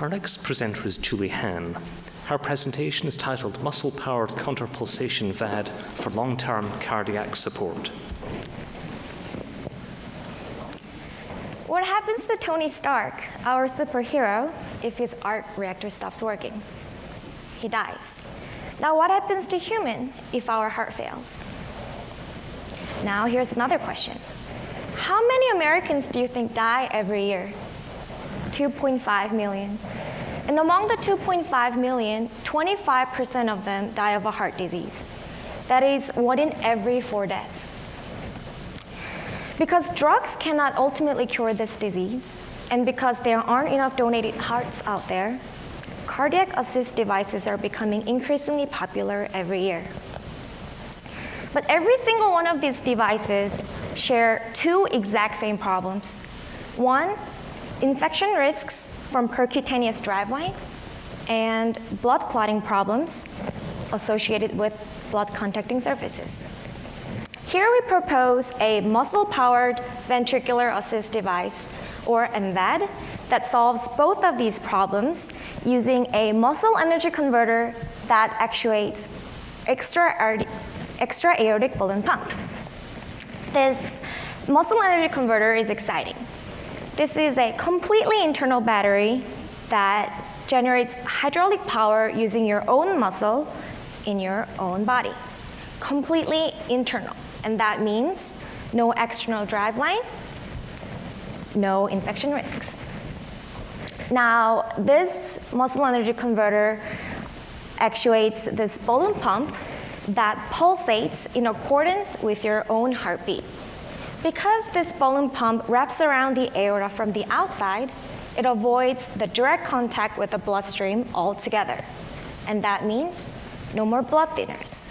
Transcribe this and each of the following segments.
Our next presenter is Julie Han. Her presentation is titled Muscle-Powered Counterpulsation VAD for Long-Term Cardiac Support. What happens to Tony Stark, our superhero, if his arc reactor stops working? He dies. Now what happens to human if our heart fails? Now here's another question. How many Americans do you think die every year? 2.5 million. And among the 2.5 million, 25% of them die of a heart disease. That is one in every four deaths. Because drugs cannot ultimately cure this disease, and because there aren't enough donated hearts out there, cardiac assist devices are becoming increasingly popular every year. But every single one of these devices share two exact same problems. One, infection risks from percutaneous driveline and blood clotting problems associated with blood contacting surfaces. Here we propose a muscle-powered ventricular assist device, or MVAD, that solves both of these problems using a muscle energy converter that actuates extra, extra aortic balloon pump. This muscle energy converter is exciting this is a completely internal battery that generates hydraulic power using your own muscle in your own body. Completely internal. And that means no external driveline, no infection risks. Now, this muscle energy converter actuates this balloon pump that pulsates in accordance with your own heartbeat. Because this balloon pump wraps around the aorta from the outside, it avoids the direct contact with the bloodstream altogether. And that means no more blood thinners.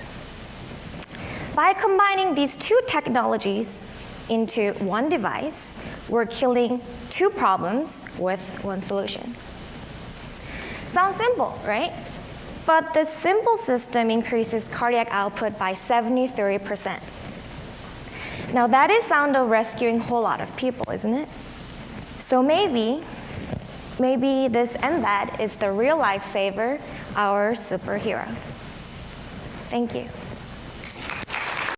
By combining these two technologies into one device, we're killing two problems with one solution. Sounds simple, right? But this simple system increases cardiac output by 73%. Now that is sound of rescuing a whole lot of people, isn't it? So maybe, maybe this MVAD is the real lifesaver, our superhero. Thank you.